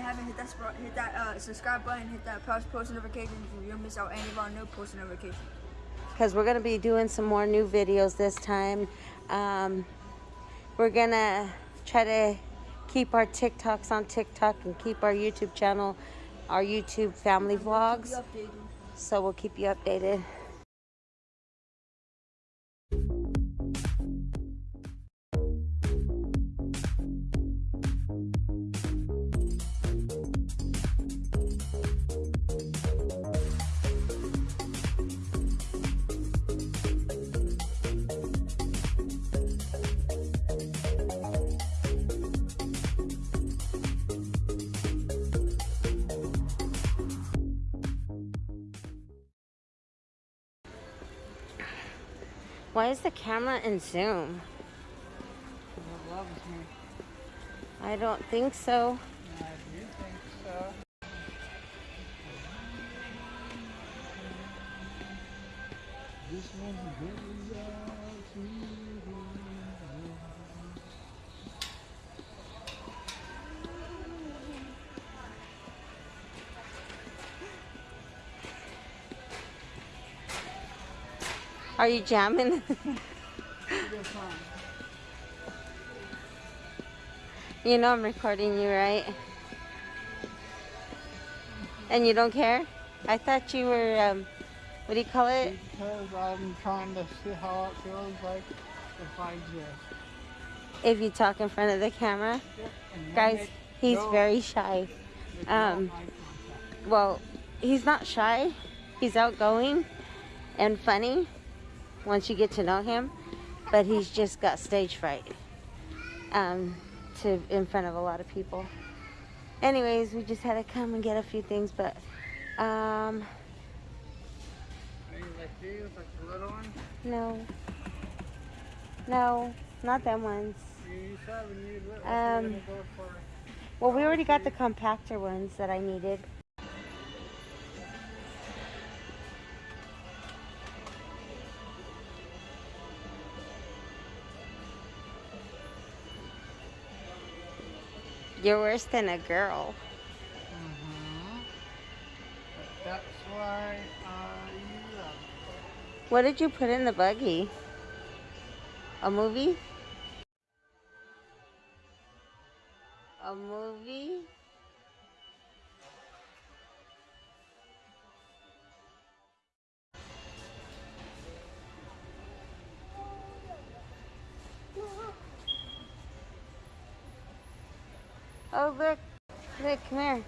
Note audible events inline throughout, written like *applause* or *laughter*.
haven't hit that hit that uh, subscribe button, hit that post post notifications, and you'll miss out any of our new post notifications. because we're gonna be doing some more new videos this time. Um, we're gonna try to keep our TikToks on TikTok and keep our YouTube channel, our YouTube family vlogs. Keep you updated. So we'll keep you updated. Why is the camera in zoom? I don't think so. I do think so. This one goes Are you jamming? *laughs* You know I'm recording you, right? And you don't care? I thought you were, um, what do you call it? Because I'm trying to see how it feels like if I just. If you talk in front of the camera. Guys, he's very shy. um. Well, he's not shy. He's outgoing and funny once you get to know him, but he's just got stage fright um, to in front of a lot of people. Anyways, we just had to come and get a few things, but um, like these, like the little ones. no, no, not them ones. You said when you what Um, you gonna go for? Well, we already got the compactor ones that I needed. You're worse than a girl. Mm-hmm. That's why I love it. What did you put in the buggy? A movie? A movie? Oh, look. Look, come here.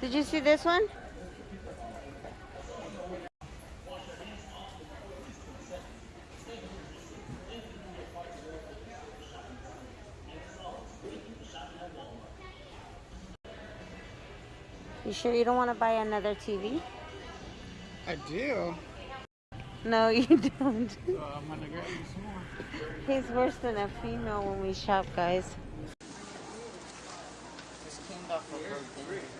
Did you see this one? You sure you don't want to buy another TV? I do. No, *laughs* you don't. So I'm gonna get you some more. He's worse than a female when we shop, guys. Just cleaned off a birthday.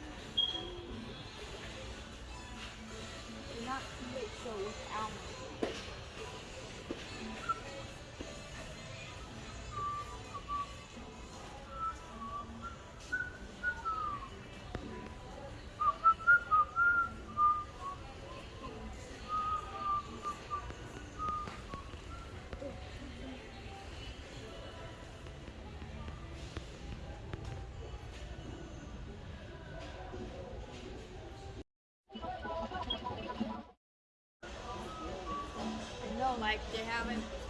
haven't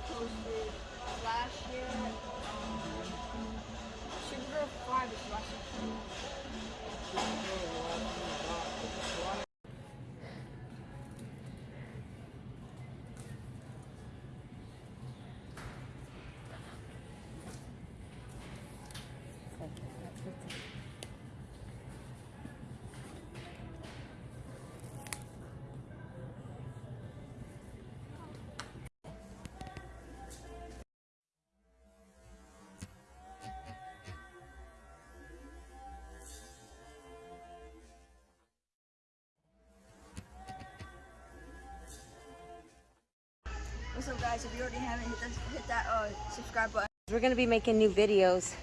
guys? If you already haven't hit hit that uh, subscribe button. We're going to be making new videos